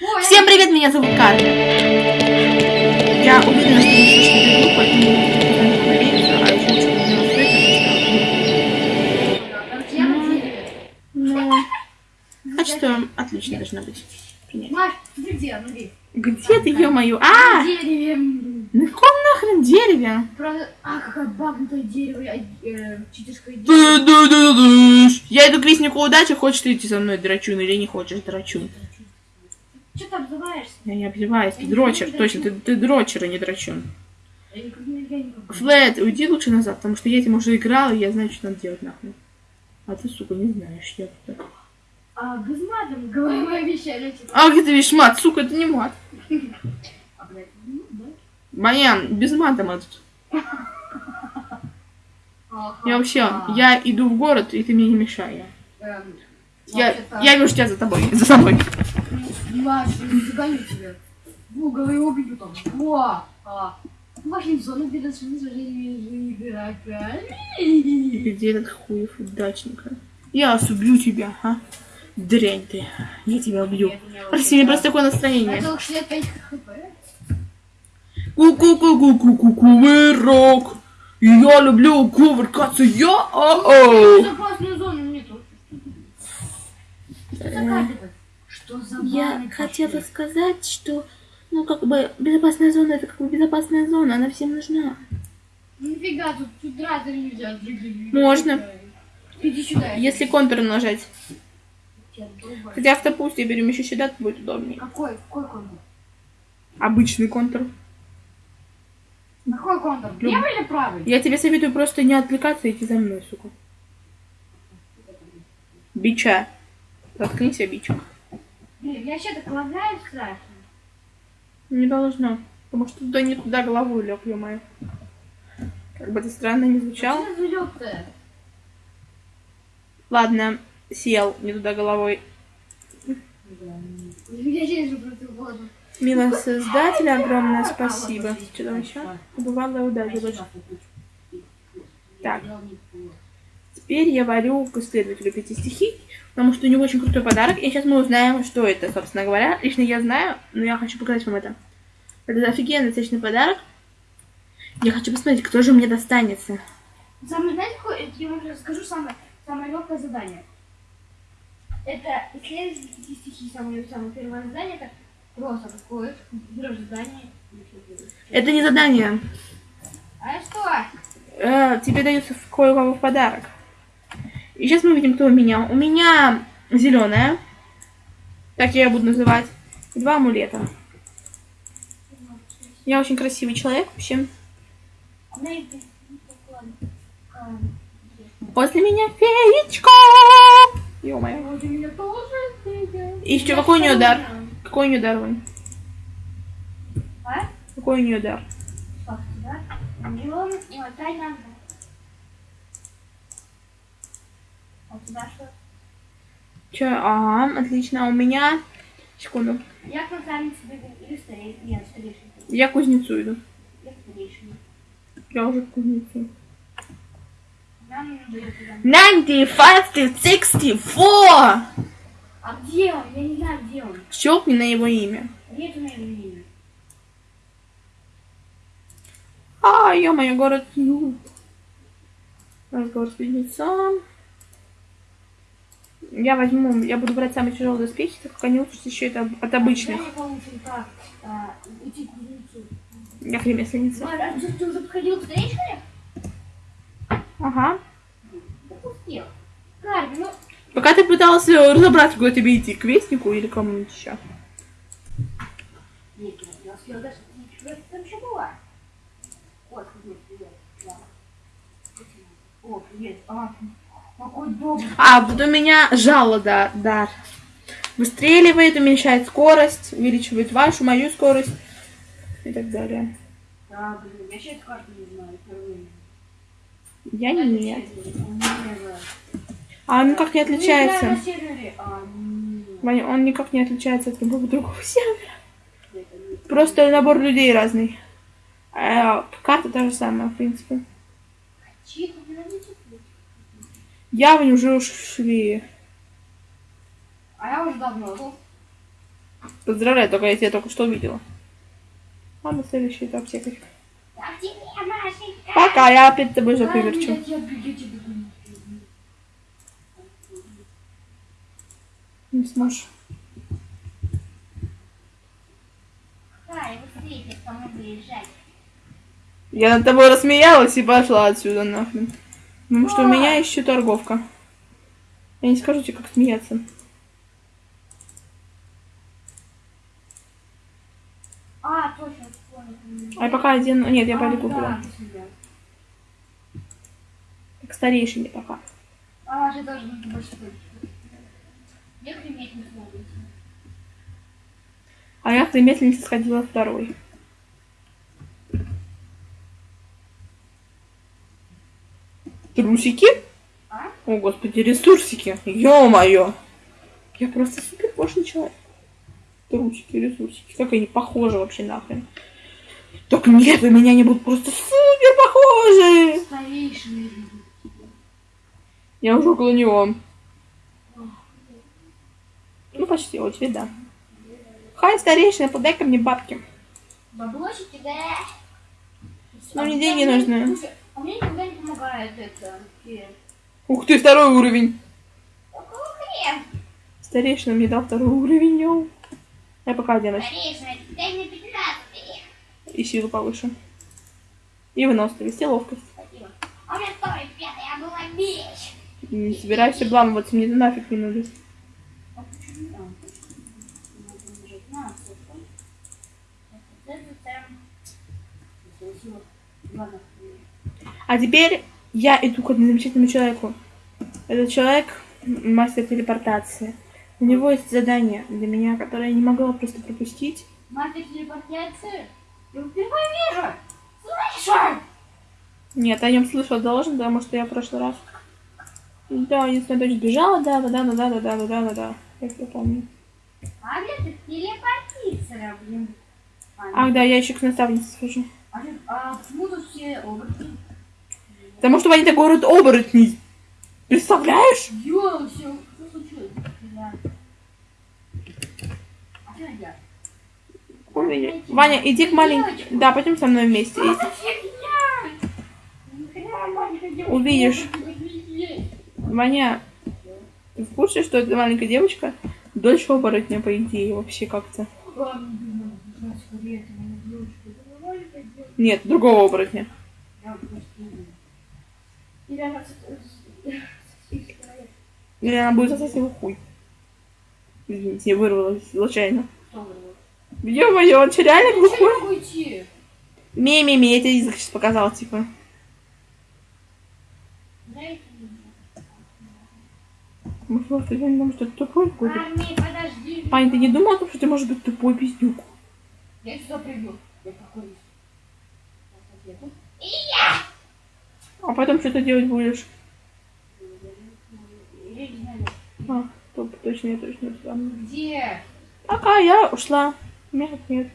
Ой, Всем привет, меня зовут Карля. Я уверена, что не слышно поэтому не говорить, а еще лучше не на дереве. Ну, а что, отлично должно быть. Маш, ты где? Смотри. Где ты, ё-моё? На А! дереве. На каком нахрен дереве? Правда, а, какое багнутое дерево. Э, дерево. Ду-ду-ду-ду-ш. Я иду к вестнику удачи, хочешь ты идти со мной, драчун, или не хочешь, драчун? Че ты обзываешься? Я не обзываюсь, ты дрочер, точно, ты, ты дрочер, а не драчун. Крупный. Флэт, уйди лучше назад, потому что я этим уже играла, и я знаю, что надо делать нахуй. А ты, сука, не знаешь, я так. А, без матом головой обещали. типа. А где ты видишь мат? Сука, это не мат. А, блядь, ну. Баян, без мата мат. Я вообще, я иду в город, и ты мне не мешай. Я, я вижу тебя за тобой, за собой. Я загоню тебя. В угол и убью там. Во! А. Вашим зону перед сражением игрока. Где этот хуев удачника? Я убью тебя, а? Дрянь ты. Я тебя убью. Прости, мне просто такое настроение. Это 65 хп. Ку-ку-ку-ку-ку-ку-кувырок. Я люблю кувыркаться, я о Безопасную зону нету. Карта-то? Что за Я хотела сказать, что, ну, как бы, безопасная зона, это как бы безопасная зона, она всем нужна. Нифига, тут, тут драться нельзя. Можно. Иди сюда. Если контур нажать. Хотя автопусть я берем еще сюда, то будет удобнее. Какой? Какой контур? Обычный контур. Какой контур? Левый или правый? Я тебе советую просто не отвлекаться и идти за мной, сука. Бича. Заткнись, а бича. Блин, я вообще так лагаю страшно. Не должно. Потому что туда не туда головой лег, ё-моё. Как бы это странно не звучало. Залёт-то? Ладно, сел не туда головой. Мило создателя, огромное спасибо. Что там еще? Бывалая удача больше. Так. Теперь я варю последователю пяти стихий, потому что у него очень крутой подарок. И сейчас мы узнаем, что это, собственно говоря. Лично я знаю, но я хочу показать вам это. Это офигенный отличный подарок. Я хочу посмотреть, кто же мне достанется. Самое, знаете, какое? Я вам расскажу самое, самое легкое задание. Это исследовать эти стихи, самое, самое первое задание, это просто берешь задание. Это не задание. А что? Э, тебе дается кое-кого в подарок. И сейчас мы видим, кто у меня. У меня зеленая. Так я ее буду называть. И два амулета. Я очень красивый человек вообще. После меня феечка. Ё-моё. И еще какой у нее дар? Какой у нее дар, Вань? А? Какой у нее дар? Как да? И он, ну, тайна. А у тебя что? Че? Ага, отлично. А у меня... Секунду. Я красавица или старейшина? Нет, старейшина. Я к кузнецу иду. Я старейшина. Я уже к кузнецу. Нам нужно дает туда. 95 64! А где он? Я не знаю, где он. Щелкни на его имя. Нет у меня имя. А, ё-моё, город Ю. Разговор с близнецом. Я возьму, я буду брать самый тяжелый доспехи, так как они лучше еще это от обычных. А. Я ремесленница. А, ты, уже подходил к старейшине? Ага. Карби, ну, Пока ты пытался разобраться, куда тебе идти, к вестнику или кому-нибудь еще. нет, я успел даже ничего, там еще была. Вот, привет, привет. О, привет. А. А, вот у меня жало, да, дар. Выстреливает, уменьшает скорость, увеличивает вашу, мою скорость и так далее. Да, блин, я сейчас карту не знаю, впервые. Я нет. А он никак не Ну, отличается. А. Ваня, он никак не отличается от любого другого сервера. Просто набор людей разный. А карта та же самая, в принципе. Чьи-то Явні вже ушли. А я уже давно был. Поздравляю, только я тебя только что увидела. Ладно, следующий этап всякой. Пока, я опять тобой поверчу. Не сможешь. Я над тобой рассмеялась и пошла отсюда нахрен. Потому что у меня еще торговка. Я не скажу тебе, как смеяться. А, точно. А я пока один... Нет, я А, пойду куплю. да, ты себя. К старейшине пока. А, же тоже нужно больше быть. Я не смогу. А я ремесленнице сходила второй. Трусики? А? О, господи, ресурсики. Ё-моё. Я просто супер пошлый человек. Трусики, ресурсики. Как они похожи вообще нахрен. Так нет, у меня они будут просто супер похожи. Старейшины. Я уже около него. Ну, почти, вот тебе да. Хай, старейшина, подай-ка мне бабки. Баблосики, да. Мне А деньги нужны. А мне никогда не помогает это. Ух ты, второй уровень. Какого хрен? Старейшина мне дал второй уровень. йоу. Я пока оденусь. Старейшина, дай мне 15. И силу повыше. И выносливость, и ловкость. Спасибо. А у меня второй пятый, я была меч. Не собираюсь обламываться, мне нафиг не надо. А. Ладно. А теперь я иду к одному замечательному человеку. Этот человек мастер телепортации. У него есть задание для меня, которое я не могла просто пропустить. Мастер телепортации? Я его впервые вижу. Слышу! Нет, о нем слышал должен, потому что я в прошлый раз. Да, единственная дочь бежала, да, да, да, да, да, да, да, да, да, да. Я все помню. А ты телепортиция, блин? Ах, да, я еще к наставнице схожу. А, а почему тут все оборотни? Потому что они такой город оборотней. Представляешь? Ё, все, что случилось? Ой, Ваня, иди к маленькой. Да, пойдем со мной вместе. Увидишь. Ваня, ты в курсе, что эта маленькая девочка дольше оборотня, по идее, вообще как-то? Девочка. Нет, другого оборотня. Я просто не знаю. Или она будет сосать его хуй. Извините, я вырвалась случайно. Ё-моё, он что, реально Я глухой? Ми-ми-ми, я тебе язык сейчас показал, типа. Может, я не думаю, что ты тупой какой-то. Армии, подожди. Пань, ты не думал о том, что ты можешь быть тупой пиздюк? Я сюда приду. Я какой И А потом что ты делать будешь? А, топ, точно, я точно встану. Где? Пока я ушла. Нет, нет.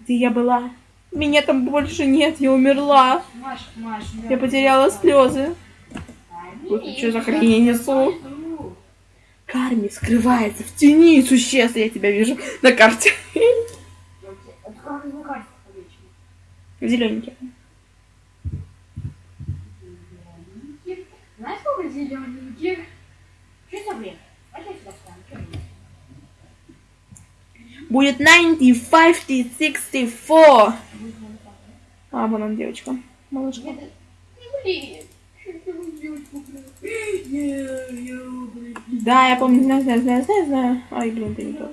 Где я была? Меня там больше нет, я умерла. Маш, Маш, Я потеряла слезы. Вот чё за хрень я несу? Карми скрывается в тени существ, я тебя вижу на карте. Зелененький. Знаешь, сколько зелененьких? Что за бред? А? Будет 90, 50, 64. А, вон он, девочка. Малышка. Девочку Да, я помню, знаю, знаю, знаю, знаю, знаю. Ай, блин, ты не тот.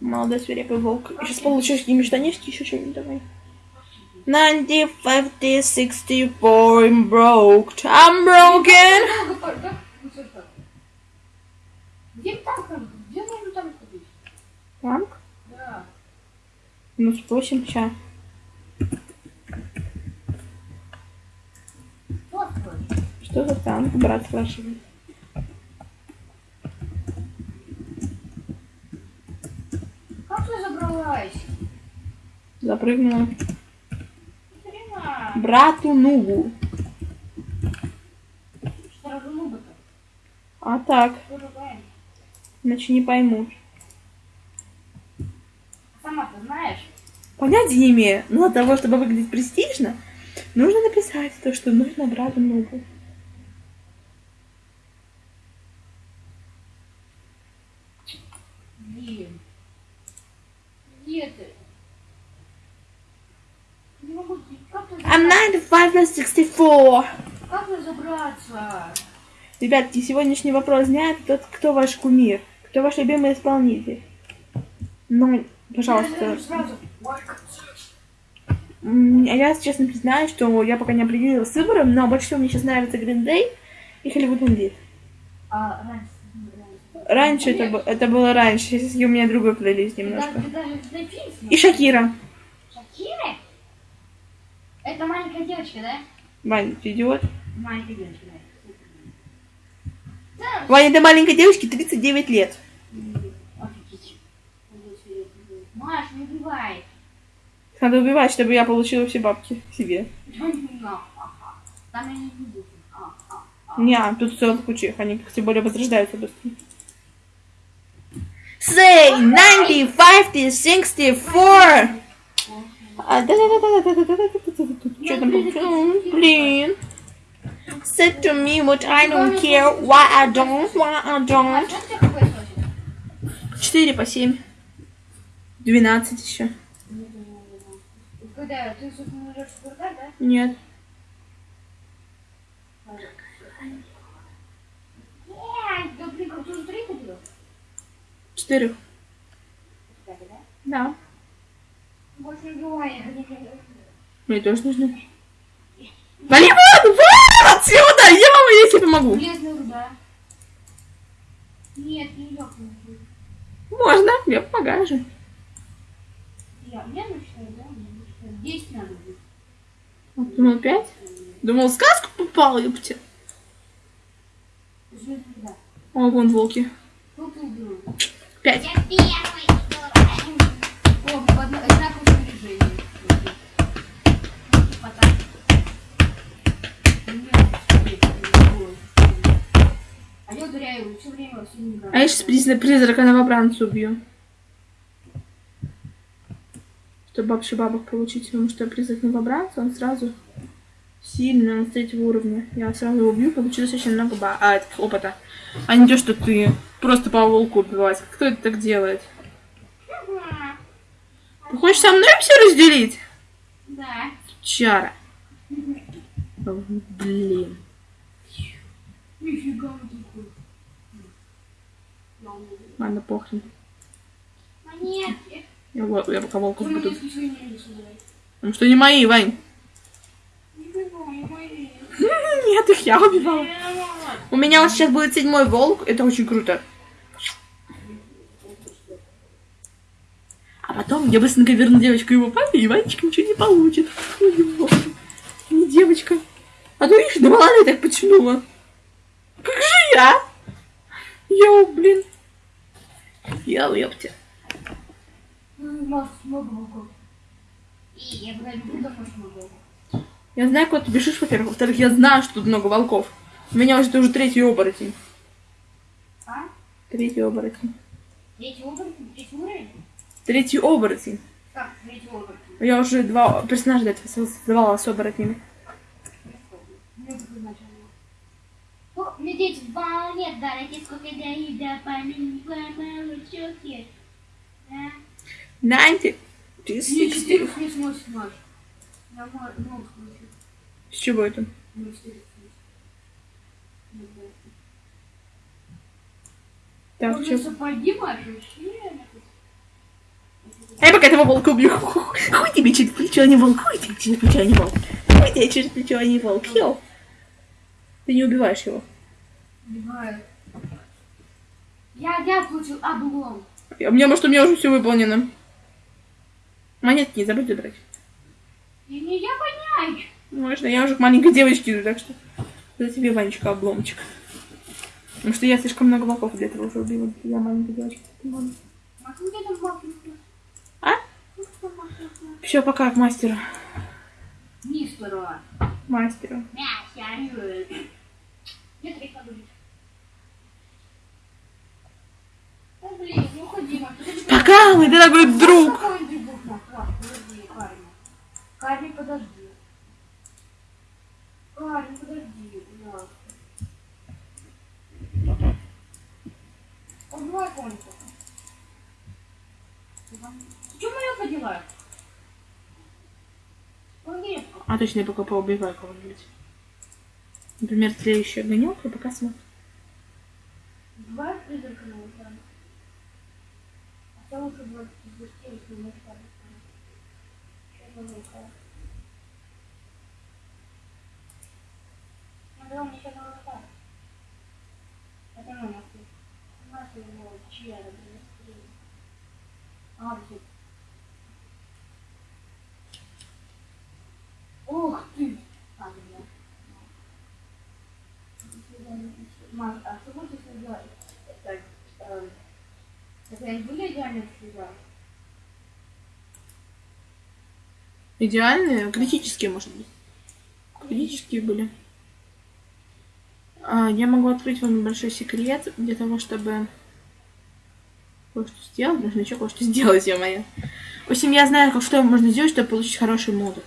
Молодой свирепый волк. Сейчас получишь какие штанишки, еще что-нибудь давай. 90, 50, 64, I'm broke. I'm broken. Где танк? Где можно танк купить? Танк? Да. Ну, спросим сейчас. Что за танк? Брат спрашивает. Как ты забралась? Запрыгнула. Брату Нугу. А так, иначе не поймут. Сама-то знаешь. Понятия не имею. Но для того, чтобы выглядеть престижно, нужно написать то, что нужно брата много. Блин. Где ты? Не могу, как ты I'm 95 plus 64. Как разобраться? Ребятки, сегодняшний вопрос это тот, кто ваш кумир, кто ваш любимый исполнитель. Ну, пожалуйста. А Я, честно признаюсь, что я пока не определилась с выбором, но больше всего мне сейчас нравится Green Day и Hollywood Indeed. А, раньше. Раньше это, это было раньше, сейчас у меня другой плейлист немножко. И Шакира. Шакира? Это маленькая девочка, да? Ты идиот. Маленькая девочка, да. Да. Ваня, этой маленькой девочке 39 лет. Офигеть. Маш, не убивай. Надо убивать, чтобы я получила все бабки себе. Там я не буду. А, а, а. Не, тут целых куча, они тем более возрождаются быстро. Say 90, 50, 64. Что там получилось? Блин. Said to me what I don't care, why I don't, why I don't. Четыре по 7. 12 еще. Нет. Четыре. Да. Больше не бывает. Мне тоже нужно. Вали вон! Вон отсюда! Я вам я тебе помогу. Нет, не ёкнул. Можно, я помогаю же. Я, я начинаю, да? Я надо будет. Думал 5? Думал, в сказку попал, ёпте. О, вон волки. 5. Я первый. О, одно- было. А я ударяю все время все не А я сейчас призрака новобранца убью. Чтобы вообще бабок получить, потому что призрак новобранца, он сразу сильный, он с третьего уровня. Я сразу его убью, получу достаточно много ба- а, опыта. А не то, что ты просто по волку убивать. Кто это так делает? Ты хочешь со мной все разделить? Да. Чара. Блин. Нифига он такой. Ладно, похрен. Монетки. Я, я пока волков буду. Потому что не мои, Вань. Нет, их я убивала. У меня вот сейчас будет седьмой волк. Это очень круто. Потом я быстренько верну девочку его папе, и Ванечка ничего не получит. Ой, боже. Не девочка. А то их на мало так потянула. Как же я? Йоу, блин. Йоу, ёпте. Ну, я. Я знаю, куда ты бежишь, во-первых. Во-вторых, я знаю, что тут много волков. У меня уже, уже третий оборотень. А? Третий оборотень. Третий уровень? Третий уровень? Третий оборотень. Как третий оборотень? Я уже два персонажа для этого создавала с оборотнями. Лететь в. Нанти, ты слышишь? С чего это? Так, что? Сапоги, Маша. А я пока этого волка убью. Хуй тебе через плечо, а не волк. Хуй тебе через плечо, а не волк. Хуй тебе через плечо, а не волк. Йоу. Ты не убиваешь его. Убиваю. Я, я получил облом. А мне, может, у меня уже все выполнено. Монетки не забудь забрать. И не я понять. Можно, я уже к маленькой девочке иду, так что за тебе, Ванечка, обломчик. Потому что я слишком много волков для этого уже убила. Я маленькая девочка. Ну где там все, пока к мастеру. Мистеру. Мастеру. Пока, мой дорогой друг. Карри, подожди. Карри, подожди, пожалуйста. Убивай кончика. Ты что моя поделаешь? Помоги. А точно, я пока поубиваю кого-нибудь. Например, следующая гонёка, пока смотрю. Два призрака на экране. А лучше бы запустились на мой экран. Сейчас. Ну у меня сейчас на экран. Это мой нахуй. Нахуй его, чья это, блин, А, вот. Ух ты! А. Маш, а что будет, сделать? Это, эм, это были идеальные слеза? Идеальные, критические, может быть. Критические были. А, я могу открыть вам небольшой секрет для того, чтобы кое-что сделать. Нужно еще кое-что сделать, я моя. В общем, я знаю, как что можно сделать, чтобы получить хороший модуль.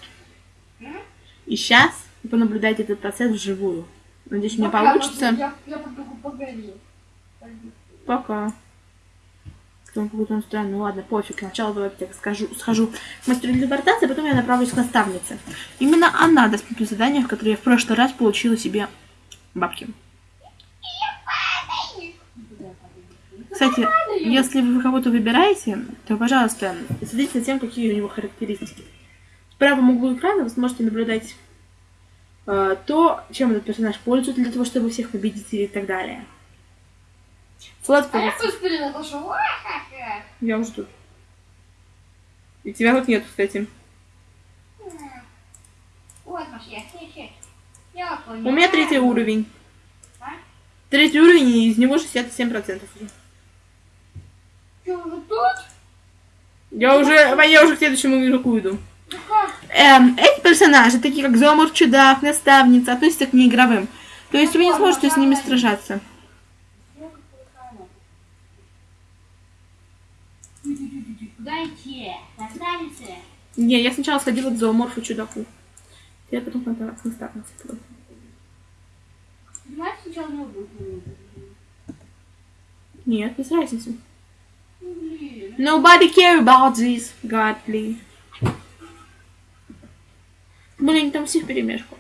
И сейчас вы понаблюдаете этот процесс вживую. Надеюсь, у меня Пока, получится. Я, я. Пока. Потом какой-то он странный. Ну ладно, пофиг. Сначала давайте я скажу, схожу к мастеру телепортации, а потом я направлюсь к наставнице. Именно она даст мне задание, в которое я в прошлый раз получила себе бабки. Кстати, если вы кого-то выбираете, то, пожалуйста, следите за тем, какие у него характеристики. Правом углу экрана вы сможете наблюдать э, то, чем этот персонаж пользуется для того, чтобы всех победить и так далее. Флэт А я. Ва-ха-ха. я уже тут. И тебя тут нет, кстати. Вот, Маш, я. Я У меня третий уровень. А? Третий уровень, и из него 67% уже. Что, уже тут? Я уже, я уже к следующему игроку иду. Ну как? Эм, эти персонажи, такие как Зомор, Чудак, Наставница, относятся к неигровым. То есть вы не сможете с ними сражаться. Не, я сначала сходила к Зооморфу Чудаку. Я потом к Наставнице. пойду. Понимаешь, сначала. Нет, без разницы. Nobody care about this, God, please. Блин, там все в перемешку.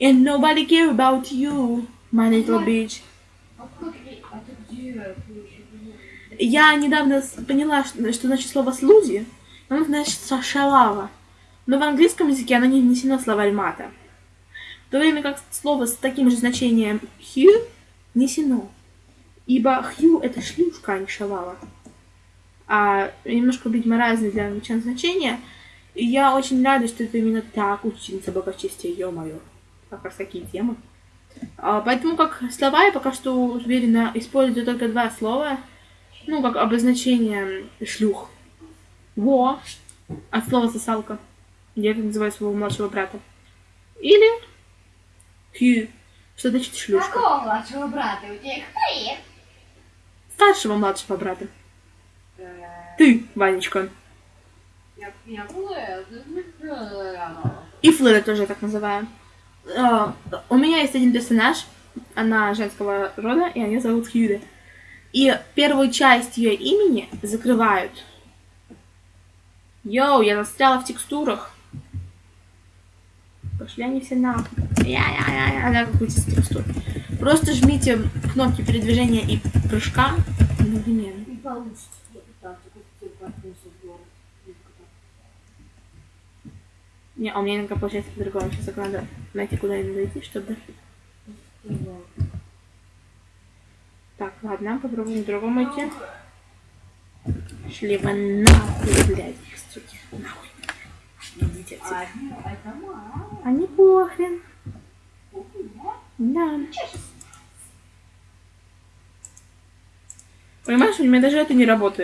And nobody care about you, my little bitch. А я- недавно поняла, что, что значит слово слузи. Оно значит шалава. Но в английском языке оно не внесено в словарь мата. В то время как слово с таким же значением хью внесено. Ибо хью это шлюшка, а не шалава. А немножко, видимо, разные для англичан значения. И я очень рада, что это именно так учительница благочестия, ё-моё. Как раз такие темы. А, поэтому как слова я пока что уверенно использую только два слова. Ну, как обозначение шлюх. Во. От слова сосалка. Я так называю своего младшего брата. Или хью. Что значит шлюшка? Какого младшего брата? У тебя хрен. Старшего младшего брата. Ты, Ванечка. Я, я. И Флэра тоже так называю. А, у меня есть один персонаж. Она женского рода, и ее зовут Хьюда. И первую часть ее имени закрывают. Йоу, я застряла в текстурах. Пошли они все нахуй. Я-я-я-я, да, какую текстуру. Просто жмите кнопки передвижения и прыжка одновременно. Не получится. Я пытался купить паркуса в город. Не, а у меня иногда получается по-другому. Сейчас надо найти, куда им зайти, чтобы... Так, ладно, попробуем другому идти. Шли вы нахуй, блядь, суки, нахуй. Идите отсюда. Не похрен. Да. Понимаешь, у меня даже это не работает.